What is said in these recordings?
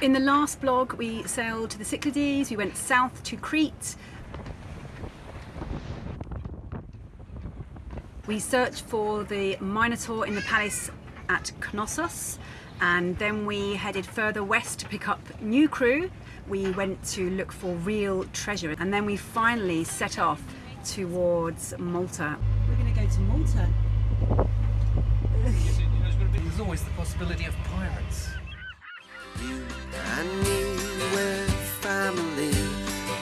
In the last blog, we sailed to the Cyclades, we went south to Crete. We searched for the Minotaur in the palace at Knossos, and then we headed further west to pick up new crew. We went to look for real treasure, and then we finally set off towards Malta. We're going to go to Malta. There's always the possibility of pirates. And me, we're family.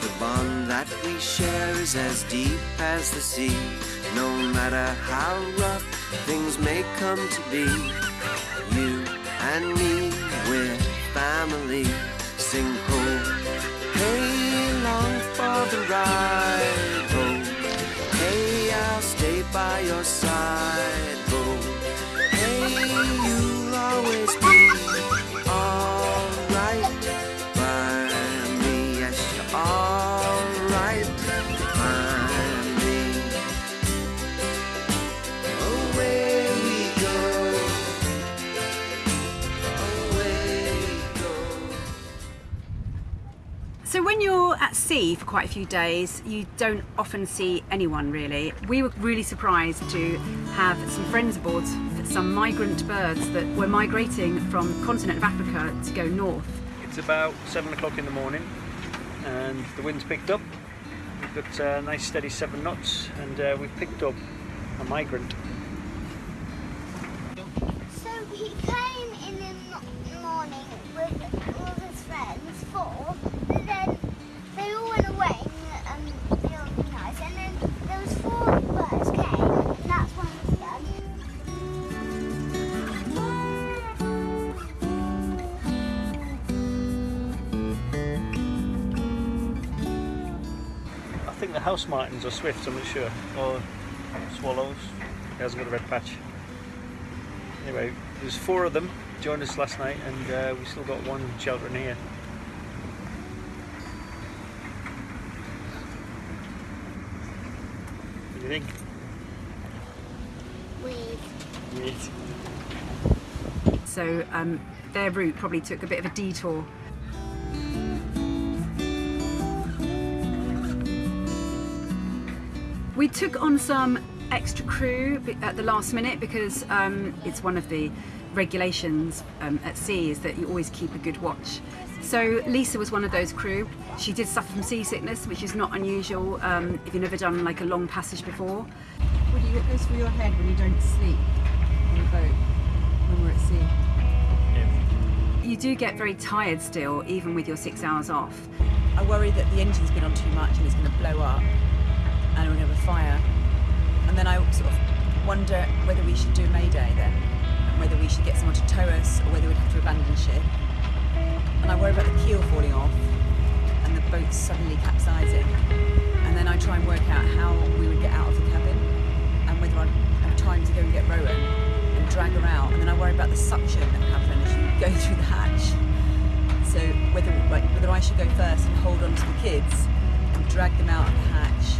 The bond that we share is as deep as the sea. No matter how rough things may come to be, you and me, we're family. Sing ho, quite a few days, you don't often see anyone really. We were really surprised to have some friends aboard, some migrant birds that were migrating from the continent of Africa to go north. It's about seven o'clock in the morning and the wind's picked up. We've got a nice steady seven knots and uh, we've picked up a migrant. So he came in the morning with all his friends, four, but then they all house martins or swifts, I'm not sure, or swallows. He hasn't got a red patch. Anyway, there's four of them joined us last night and uh, we still got one sheltering here. What do you think? Weird. Neat. So um, their route probably took a bit of a detour. We took on some extra crew at the last minute because um, it's one of the regulations um, at sea is that you always keep a good watch. So Lisa was one of those crew. She did suffer from seasickness, which is not unusual um, if you've never done like a long passage before. What do you what goes through your head when you don't sleep on a boat when we're at sea? You do get very tired still, even with your six hours off. I worry that the engine's been on too much and it's going to blow up and we're going to have a fire. And then I sort of wonder whether we should do Mayday then, and whether we should get someone to tow us or whether we'd have to abandon ship. And I worry about the keel falling off and the boat suddenly capsizing. And then I try and work out how we would get out of the cabin and whether I'd have time to go and get Rowan and drag her out. And then I worry about the suction that would happen as you go through the hatch. So whether like, whether I should go first and hold on to the kids and drag them out of the hatch,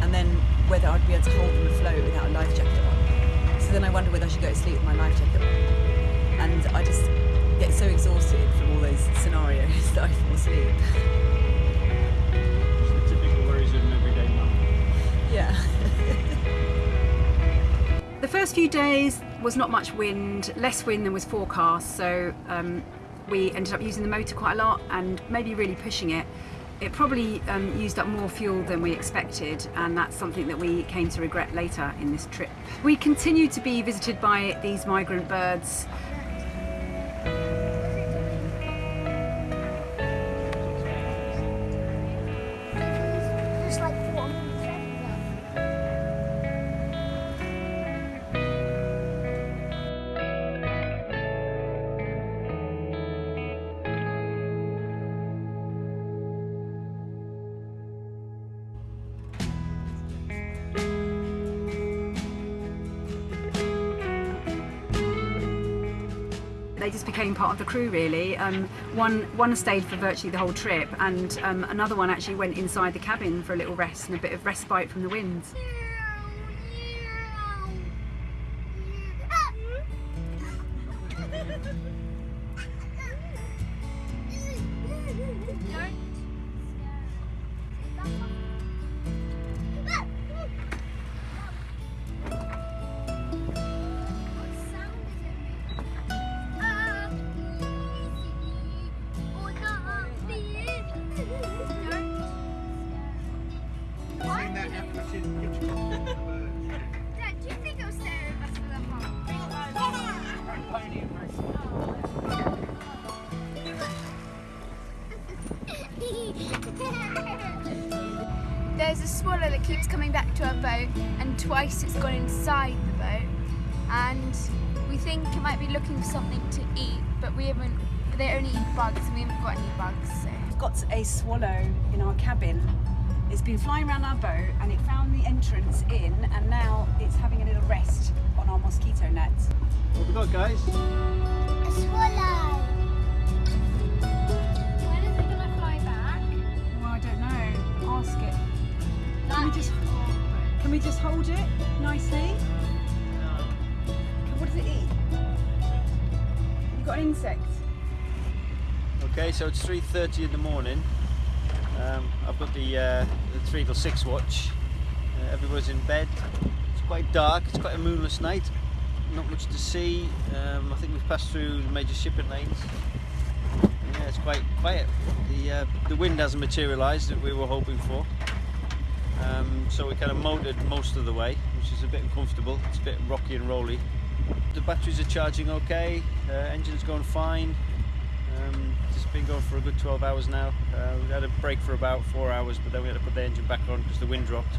and then whether I'd be able to hold them afloat without a life jacket on. So then I wonder whether I should go to sleep with my life jacket on. And I just get so exhausted from all those scenarios that I fall asleep. It's the typical worries of an everyday mum. Yeah. The first few days was not much wind, less wind than was forecast, so um, we ended up using the motor quite a lot and maybe really pushing it. It probably um, used up more fuel than we expected, and that's something that we came to regret later in this trip. We continued to be visited by these migrant birds. Part of the crew, really. Um, one one stayed for virtually the whole trip, and um, another one actually went inside the cabin for a little rest and a bit of respite from the winds. Coming our boat, and twice it's gone inside the boat. And we think it might be looking for something to eat, but we haven't. They only eat bugs, and we haven't got any bugs. So. We've got a swallow in our cabin. It's been flying around our boat and it found the entrance in and now it's having a little rest on our mosquito net. What have we got, guys? A swallow. When is it gonna fly back? Well, I don't know. Ask it. Can we just can we just hold it nicely? What does it eat? You got an insect. Okay, so it's 3.30 in the morning. Um, I've got the, uh, the 3 till 6 watch. Uh, in bed. It's quite dark, it's quite a moonless night. Not much to see. Um, I think we've passed through the major shipping lanes. Yeah, it's quite quiet. The, uh, the wind hasn't materialised that we were hoping for. Um, so we kind of motored most of the way, which is a bit uncomfortable. It's a bit rocky and rolly. The batteries are charging okay, uh, engine's going fine. Um, it's been going for a good 12 hours now. Uh, we had a break for about four hours, but then we had to put the engine back on because the wind dropped.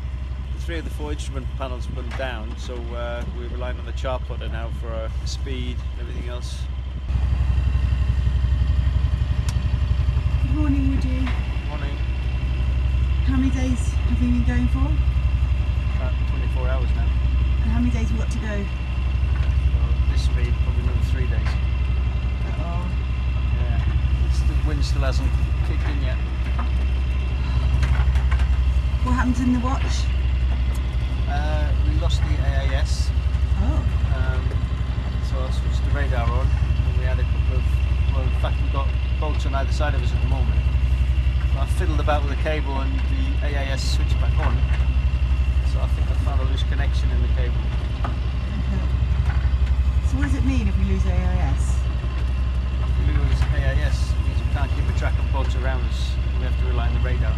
The three of the four instrument panels went down, so uh, we're relying on the chart plotter now for uh, speed and everything else. Good morning, Woody. Morning, How many days have you been going for? about 24 hours now. And how many days have we got to go? So this speed, probably another three days. Oh. Yeah, it's, the wind still hasn't kicked in yet. What happens in the watch? Uh, we lost the AIS, Oh. um, so I switched the radar on, and we had a couple of, well, in fact, we've got bolts on either side of us at the moment. I fiddled about with the cable and the AIS switched back on, so I think I found a loose connection in the cable. So what does it mean if we lose AIS? If we lose AIS, it means we can't keep a track of boats around us, we have to rely on the radar. The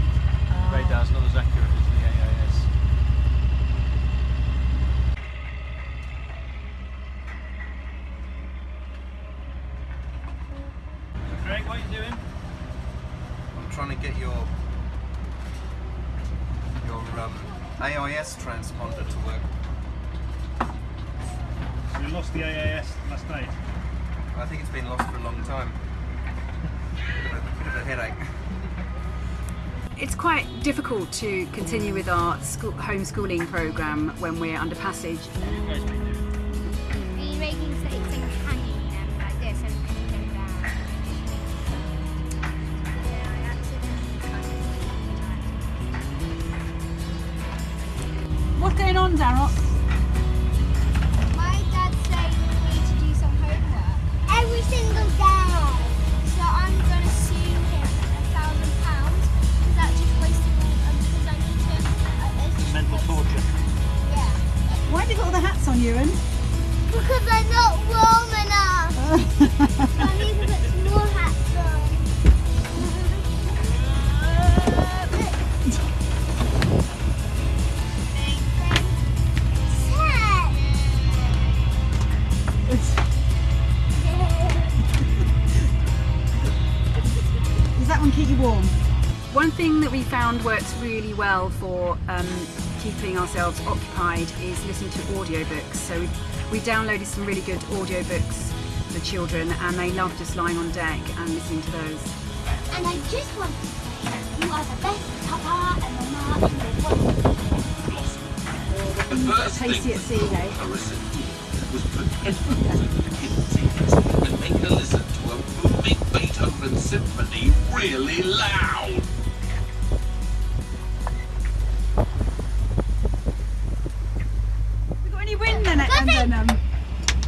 ah. radar's not as accurate as the AIS. Greg, what are you doing? I'm trying to get your your um, AIS transponder to work. We lost the AIS last night. I think it's been lost for a long time. Bit of a, bit of a headache. It's quite difficult to continue with our school, homeschooling program when we're under passage. What's going on, snakes Does that one keep you warm? One thing that we found works really well for um, keeping ourselves occupied is listening to audiobooks. So we, we downloaded some really good audiobooks for children and they love just lying on deck and listening to those. And I just want to say, you are the best papa and mama in the world. Tasty at sea, eh? was pretending to hit and make her listen to a booming Beethoven symphony really loud. We got any wind then? And then, um,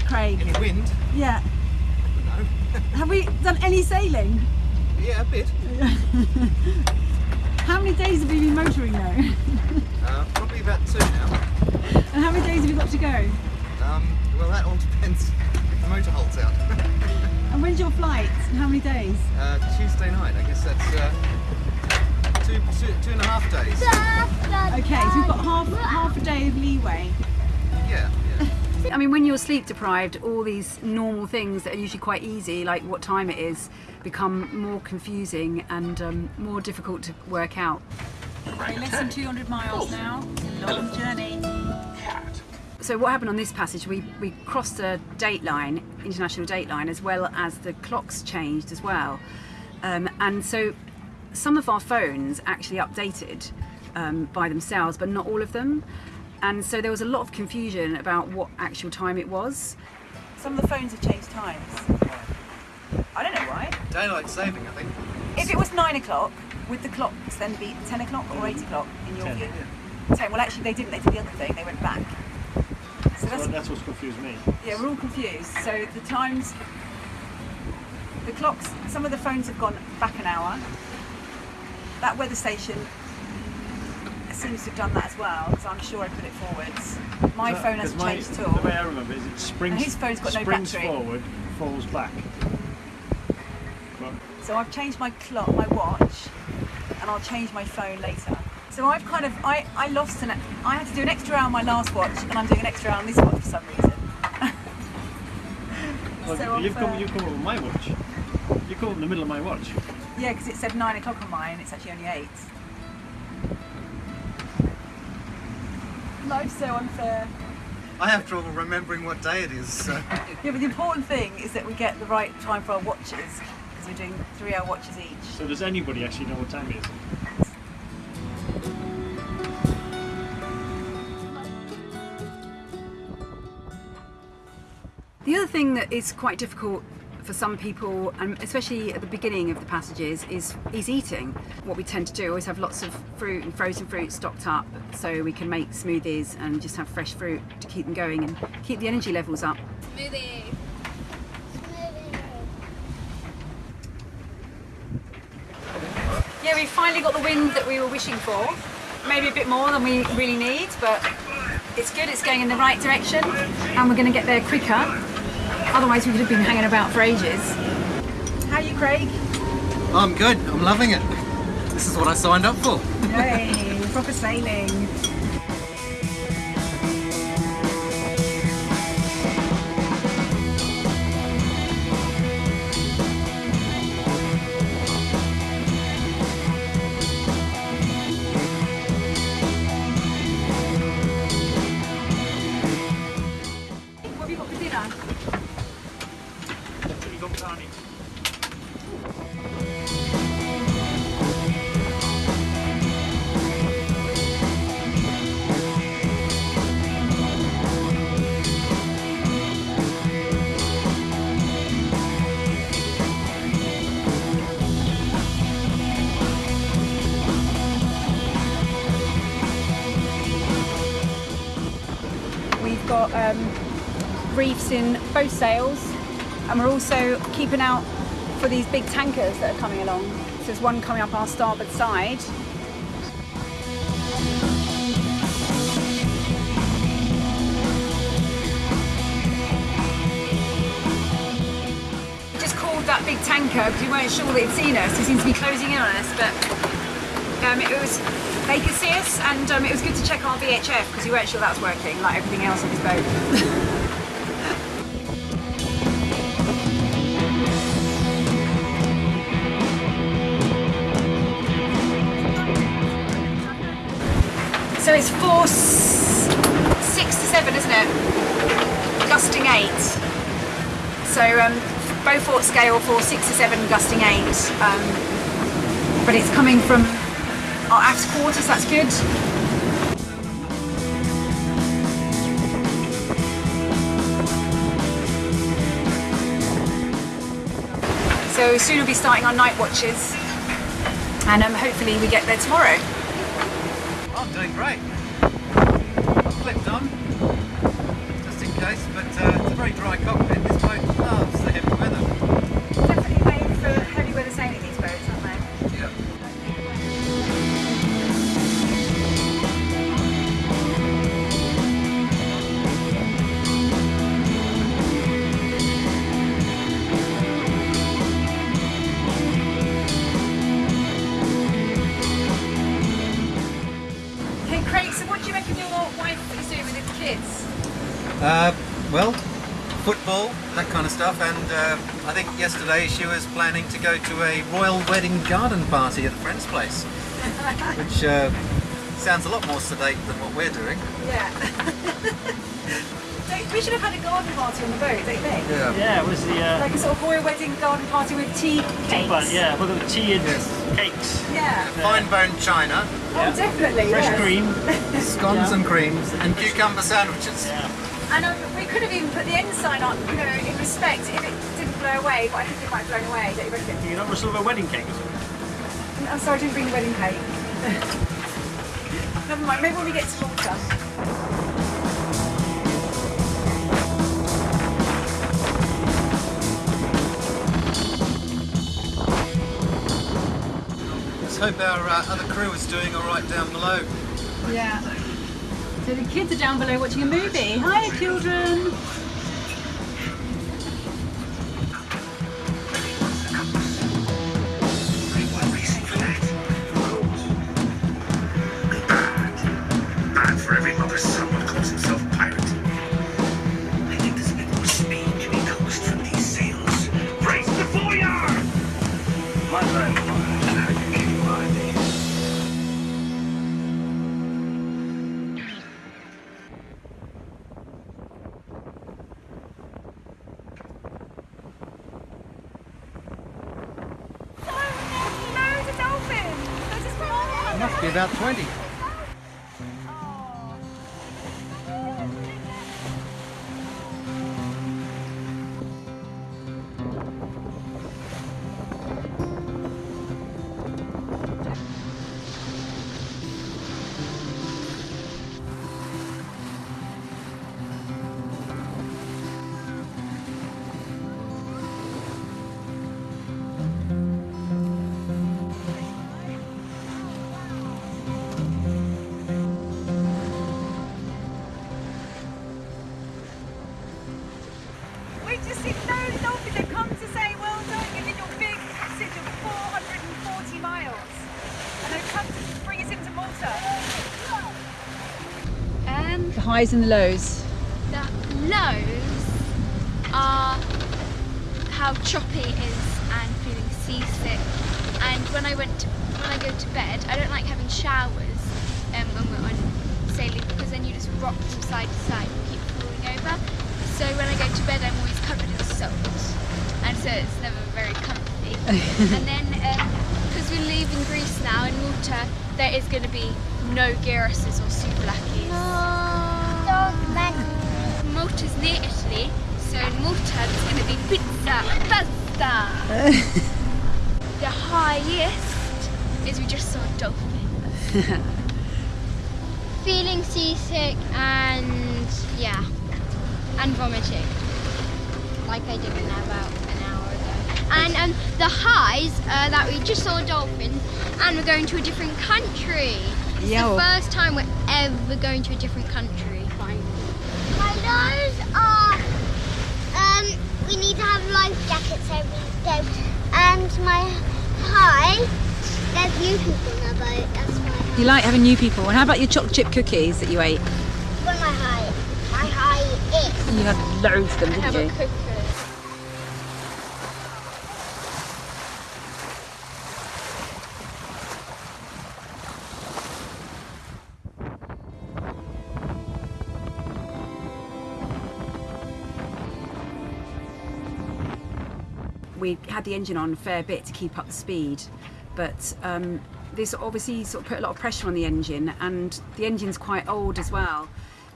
Craig. Any wind? Yeah. No. Have we done any sailing? yeah, a bit. How many days have we been motoring now? Uh, probably about two now. And how many days have we got to go? Um, well, that all depends if the motor holds out. And when's your flight? And how many days? uh, Tuesday night, I guess that's uh, two, two, two and a half days. Okay, so we've got half half a day of leeway. Yeah, yeah. I mean, when you're sleep deprived, all these normal things that are usually quite easy, like what time it is, become more confusing and um, more difficult to work out. Okay, less than 200 miles now. Long journey. Cat. So what happened on this passage? We we crossed a date line, international date line, as well as the clocks changed as well, um, and so some of our phones actually updated um, by themselves, but not all of them, and so there was a lot of confusion about what actual time it was. Some of the phones have changed times. I don't know why. Daylight saving, I think. If it was 9 o'clock, would the clocks then be 10 o'clock or 8 o'clock in your Ten. view? 10. Well, actually, they didn't. They did the other thing. They went back. That's, that's what's confused me. yeah, we're all confused. So the times, the clocks, some of the phones have gone back an hour. That weather station seems to have done that as well, so I'm sure I put it forwards. My that- phone hasn't my- changed at all. The way I remember is it springs, his phone's got no battery. forward, falls back. So I've changed my clock, my watch, and I'll change my phone later. So I've kind of, I, I lost an, I had to do an extra hour on my last watch, and I'm doing an extra hour on this watch for some reason. well, So you've I've, come, uh, you've come up with my watch. You come up in the middle of my watch. Yeah, because it said nine o'clock on mine, and it's actually only eight. Life's so unfair. I have trouble remembering what day it is, so. Yeah, but the important thing is that we get the right time for our watches, because we're doing three hour watches each. So does anybody actually know what time it is? Thing that is quite difficult for some people, and especially at the beginning of the passages, is is eating. What we tend to do is have lots of fruit and frozen fruit stocked up, so we can make smoothies and just have fresh fruit to keep them going and keep the energy levels up. Smoothie. Yeah, we finally got the wind that we were wishing for. Maybe a bit more than we really need, but it's good. It's going in the right direction, and we're going to get there quicker. Otherwise, we could have been hanging about for ages. How are you, Craig? I'm good. I'm loving it. This is what I signed up for. Hey, proper sailing. Got um, reefs in both sails, and we're also keeping out for these big tankers that are coming along. So there's one coming up our starboard side. Just called that big tanker because we weren't sure they'd seen us. He seems to be closing in on us, but um, it was they could see us, and um, it was good to check our VHF because we weren't sure that was working, like everything else on this boat. So it's four, six to seven, isn't it? Gusting eight. So um, Beaufort scale for six to seven, gusting eight. Um, but it's coming from our aft quarters, that's good. So soon we'll be starting our night watches and um, hopefully we get there tomorrow. I'm doing great. I've clipped on, just in case, but uh, it's a very dry cockpit. This boat Uh, well, football, that kind of stuff, and uh, I think yesterday she was planning to go to a royal wedding garden party at a friend's place. which uh, sounds a lot more sedate than what we're doing. Yeah. we should have had a garden party on the boat, don't you think? Yeah. Yeah, it was the uh, Like a sort of royal wedding garden party with tea cakes. but yeah, well, there were tea and cakes, Yeah. Fine bone china, Oh, definitely. fresh yes. cream. scones and creams, and cucumber sandwiches. Yeah. And um, we could have even put the ensign on, you know, in respect if it didn't blow away, but I think it might have blown away, don't you reckon? You're not rustle of a wedding cake? I'm sorry, I didn't bring the wedding cake. Never mind, maybe when we get to Malta. Let's hope our uh, other crew is doing all right down below. Yeah. So the kids are down below watching a movie. Hi, children. Must be about 20. Highs and the lows. the lows are how choppy it is and feeling seasick. And when I went to, when I go to bed, I don't like having showers um, when we're on sailing because then you just rock from side to side and keep falling over. So when I go to bed, I'm always covered in salt, and so it's never very comfy. and then because we're leaving Greece now in Malta, there is going to be no gyruses or souvlakis. Malta's near Italy, so in Malta there's going to be pizza, pasta. the highest is we just saw a dolphin. Feeling seasick and yeah, and vomiting, like I did an about an hour ago. And um, the highs uh, that we just saw a dolphin and we're going to a different country. It's Yeah. the first time we're ever going to a different country. Lows are um, we need to have life jackets every day, and my high there's new people in the boat. That's my You like having new people. And how about your chocolate chip cookies that you ate? What my high? My high is. You had loads of them, didn't you? We had the engine on a fair bit to keep up the speed, but um, this obviously sort of put a lot of pressure on the engine, and the engine's quite old as well.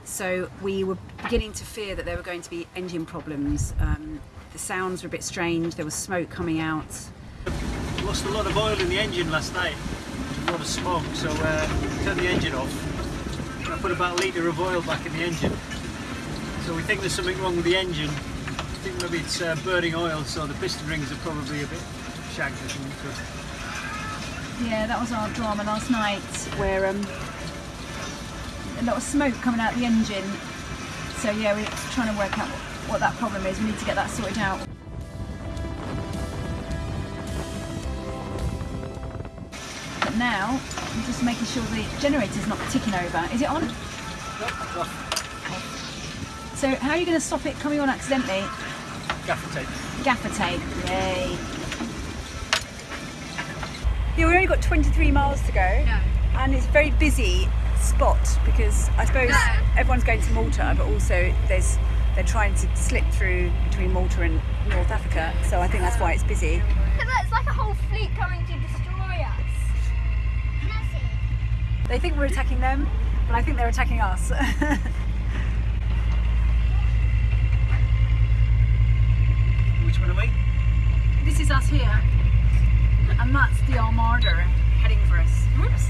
So we were beginning to fear that there were going to be engine problems. Um, the sounds were a bit strange. There was smoke coming out. Lost a lot of oil in the engine last night. A lot of smoke, so uh, turned the engine off. I put about a litre of oil back in the engine. So we think there's something wrong with the engine. Think maybe it's uh, burning oil, so the piston rings are probably a bit shagged or something. So Yeah, that was our drama last night, where um, a lot of smoke coming out the engine. So yeah, we're trying to work out what, what that problem is. We need to get that sorted out. But now, I'm just making sure the generator's not ticking over. Is it on? So how are you going to stop it coming on accidentally? Gaffer tape. Gaffer tape. Yay. Yeah, we've only got 23 miles to go. No. And it's a very busy spot because I suppose No. everyone's going to Malta, but also there's they're trying to slip through between Malta and North Africa. So I think that's why it's busy. It's like a whole fleet coming to destroy us. Massive. They think we're attacking them, but I think they're attacking us. One are we? This is us here, and that's the Armada heading for us. Whoops.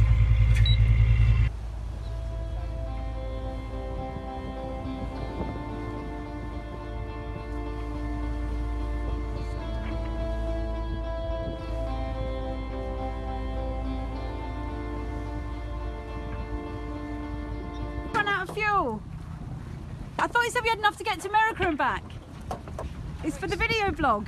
Run out of fuel. I thought you said we had enough to get to America and back. It's for the video blog.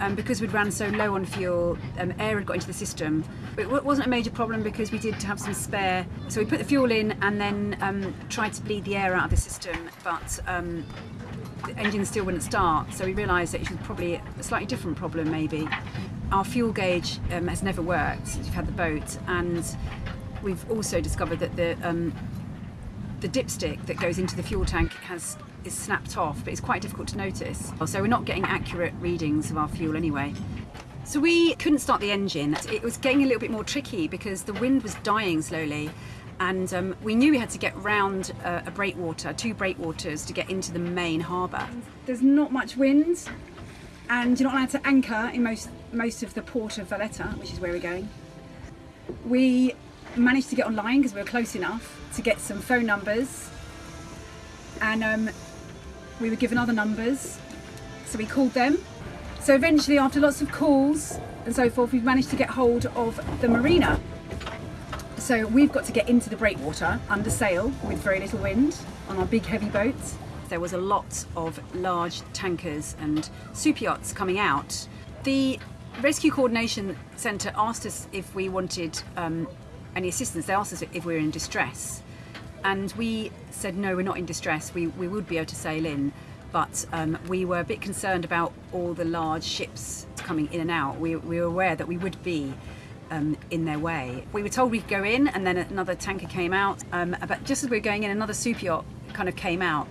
um, because we'd ran so low on fuel, um, air had got into the system. It wasn't a major problem because we did have some spare. So we put the fuel in and then um, tried to bleed the air out of the system, but um, the engine still wouldn't start. So we realised that it was probably a slightly different problem, maybe. Our fuel gauge um, has never worked since we've had the boat, and we've also discovered that the um, the dipstick that goes into the fuel tank has is snapped off, but it's quite difficult to notice. So we're not getting accurate readings of our fuel anyway. So we couldn't start the engine. It was getting a little bit more tricky because the wind was dying slowly. And um, we knew we had to get round uh, a breakwater, two breakwaters, to get into the main harbour. There's not much wind, and you're not allowed to anchor in most most of the port of Valletta, which is where we're going. We managed to get online because we were close enough to get some phone numbers, and um, we were given other numbers, so we called them. So eventually, after lots of calls and so forth, we've managed to get hold of the marina. So we've got to get into the breakwater under sail with very little wind on our big heavy boats. There was a lot of large tankers and super yachts coming out. The Rescue Coordination Centre asked us if we wanted um, any assistance. They asked us if we were in distress. And we said, no, we're not in distress. We, we would be able to sail in. But um, we were a bit concerned about all the large ships coming in and out. We, we were aware that we would be um, in their way. We were told we could go in, and then another tanker came out. Um, but just as we were going in, another super yacht kind of came out.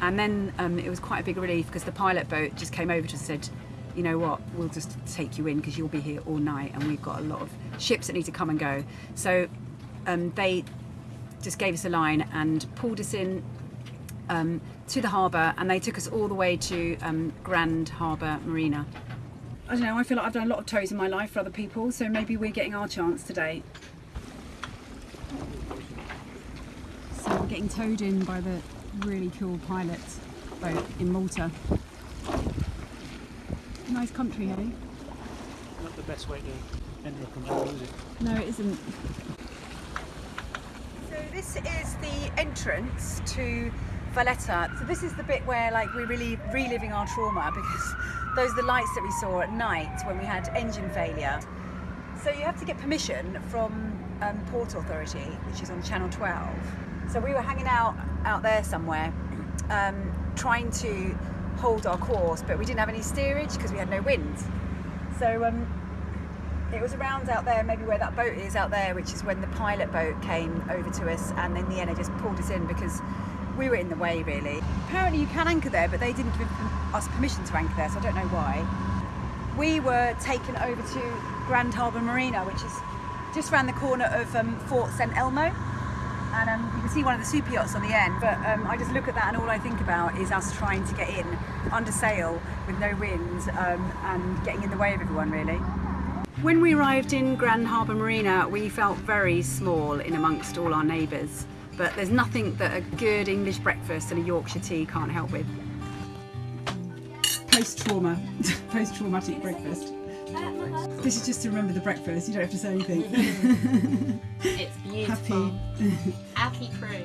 And then um, it was quite a big relief because the pilot boat just came over to us and said, you know what, we'll just take you in because you'll be here all night and we've got a lot of ships that need to come and go. So um, they just gave us a line and pulled us in um, to the harbour and they took us all the way to um, Grand Harbour Marina. I don't know, I feel like I've done a lot of tows in my life for other people, so maybe we're getting our chance today. So we're getting towed in by the really cool pilot boat in Malta. Nice country, hey? Not the best way to end up on that, is it? No, it isn't. So this is the entrance to Valletta. So this is the bit where like we're really reliving our trauma because those are the lights that we saw at night when we had engine failure. So you have to get permission from um, Port Authority, which is on Channel 12. So we were hanging out out there somewhere, um, trying to hold our course, but we didn't have any steerage because we had no wind. So um, it was around out there, maybe where that boat is out there, which is when the pilot boat came over to us, and then the end just pulled us in because we were in the way, really. Apparently, you can anchor there, but they didn't give us permission to anchor there, so I don't know why. We were taken over to Grand Harbour Marina, which is just around the corner of um, Fort St Elmo. And um, you can see one of the super yachts on the end, but um, I just look at that and all I think about is us trying to get in under sail with no wind um, and getting in the way of everyone, really. When we arrived in Grand Harbour Marina, we felt very small in amongst all our neighbours. But there's nothing that a good English breakfast and a Yorkshire tea can't help with. Post trauma, post traumatic breakfast. This is just to remember the breakfast, you don't have to say anything. It's beautiful. Happy. Happy crew.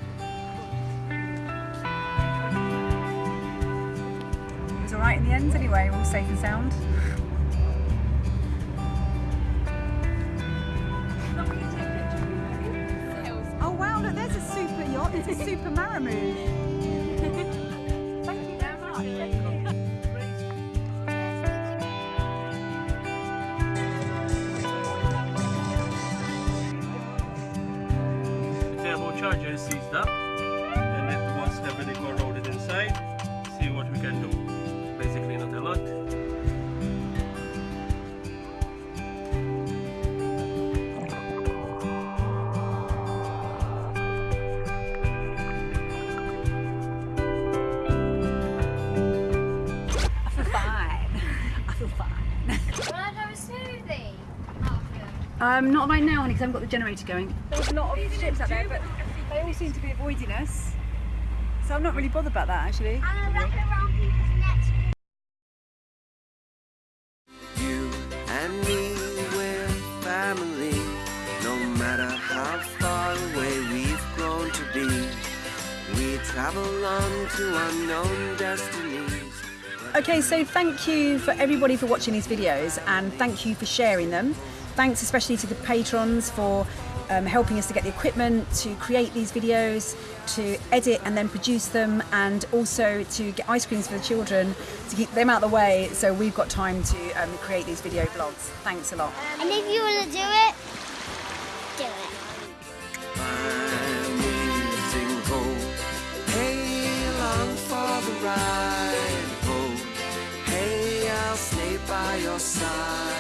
It was alright in the end anyway, we all safe and sound. Oh wow, look, there's a super yacht, it's a super Maramoo. Um, not right now, honey, because I haven't got the generator going. There's a lot of ships out there, but they all seem to be avoiding us. So I'm not really bothered about that, actually. And I wrap it around people's necks. You and me, we're family. No matter how far away we've grown to be, we travel on to unknown destinies. Okay, so thank you for everybody for watching these videos and thank you for sharing them. Thanks especially to the patrons for um, helping us to get the equipment, to create these videos, to edit and then produce them, and also to get ice creams for the children, to keep them out of the way so we've got time to um, create these video vlogs. Thanks a lot. And if you want to do it, do it. Amazing gold. Hey, along for the ride. Hey, I'll stay by your side.